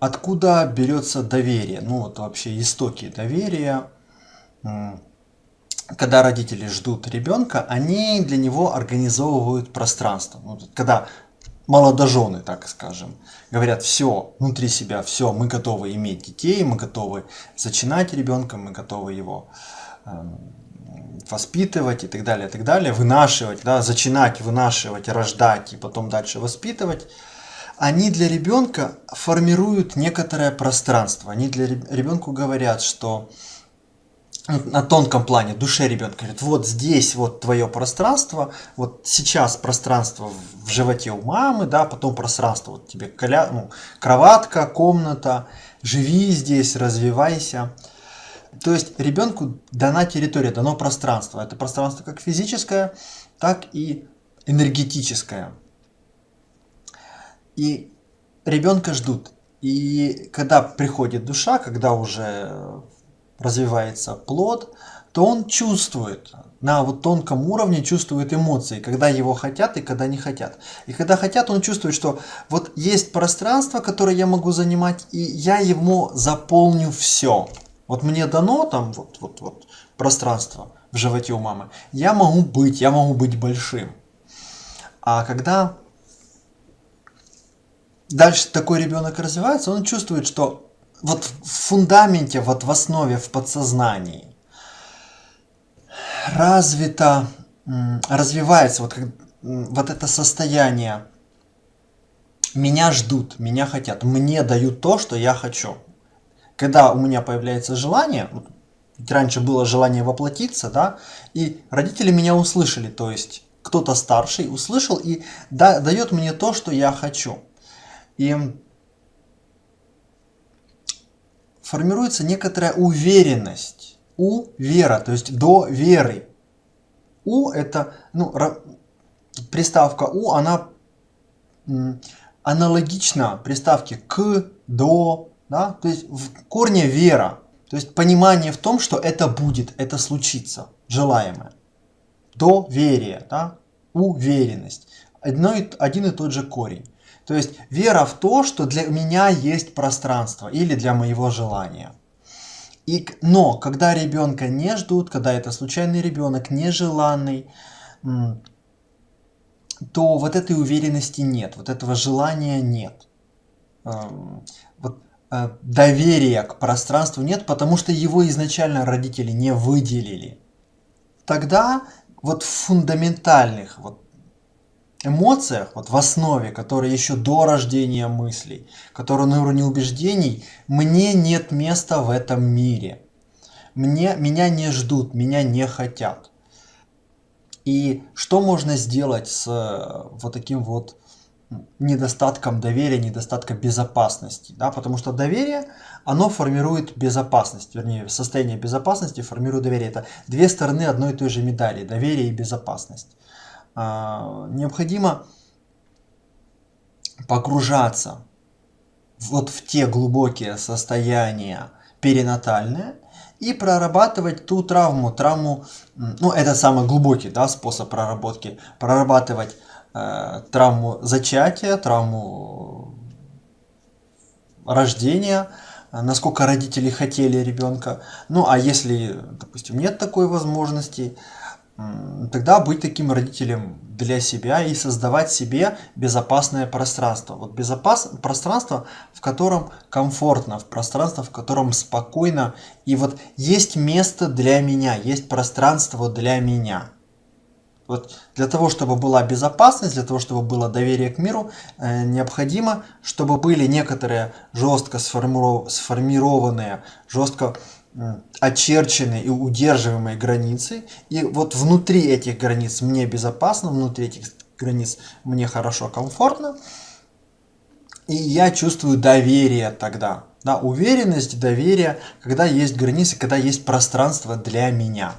Откуда берется доверие? Ну вот вообще истоки доверия. Когда родители ждут ребенка, они для него организовывают пространство. Ну, когда молодожены, так скажем, говорят, все, внутри себя, все, мы готовы иметь детей, мы готовы зачинать ребенка, мы готовы его э, воспитывать и так далее, и так далее, вынашивать, да, зачинать, вынашивать, рождать и потом дальше воспитывать, они для ребенка формируют некоторое пространство. Они для ребенку говорят, что на тонком плане, душе ребенка говорит, вот здесь вот твое пространство, вот сейчас пространство в животе у мамы, да, потом пространство, вот тебе коля, ну, кроватка, комната, живи здесь, развивайся. То есть ребенку дана территория, дано пространство. Это пространство как физическое, так и энергетическое. И ребенка ждут. И когда приходит душа, когда уже развивается плод, то он чувствует, на вот тонком уровне чувствует эмоции, когда его хотят и когда не хотят. И когда хотят, он чувствует, что вот есть пространство, которое я могу занимать, и я ему заполню все. Вот мне дано там вот, вот, вот пространство в животе у мамы, я могу быть, я могу быть большим. А когда дальше такой ребенок развивается, он чувствует, что вот в фундаменте, вот в основе, в подсознании развито, развивается вот, вот это состояние меня ждут, меня хотят, мне дают то, что я хочу когда у меня появляется желание, раньше было желание воплотиться, да, и родители меня услышали, то есть кто-то старший услышал и да, дает мне то, что я хочу. И формируется некоторая уверенность, у вера, то есть до веры. У это, ну, приставка у, она аналогична приставке к, до, да? То есть в корне вера, то есть понимание в том, что это будет, это случится, желаемое. Доверие, да? уверенность. Одно, один и тот же корень. То есть вера в то, что для меня есть пространство или для моего желания. И, но когда ребенка не ждут, когда это случайный ребенок, нежеланный, то вот этой уверенности нет, вот этого желания нет. Вот Э, доверия к пространству нет, потому что его изначально родители не выделили. Тогда вот в фундаментальных вот эмоциях, вот в основе, которые еще до рождения мыслей, которые на уровне убеждений, мне нет места в этом мире. Мне, меня не ждут, меня не хотят. И что можно сделать с э, вот таким вот недостатком доверия, недостатком безопасности. Да? Потому что доверие, оно формирует безопасность, вернее, состояние безопасности формирует доверие. Это две стороны одной и той же медали, доверие и безопасность. А, необходимо погружаться вот в те глубокие состояния перинатальные и прорабатывать ту травму, травму, ну это самый глубокий да, способ проработки, прорабатывать Э, травму зачатия, травму рождения, насколько родители хотели ребенка. Ну а если, допустим, нет такой возможности, тогда быть таким родителем для себя и создавать себе безопасное пространство. Вот безопас... пространство, в котором комфортно, в пространство, в котором спокойно. И вот есть место для меня, есть пространство для меня. Вот для того, чтобы была безопасность, для того, чтобы было доверие к миру, э, необходимо, чтобы были некоторые жестко сформированные, жестко очерченные и удерживаемые границы. И вот внутри этих границ мне безопасно, внутри этих границ мне хорошо, комфортно. И я чувствую доверие тогда. Да, уверенность, доверие, когда есть границы, когда есть пространство для меня.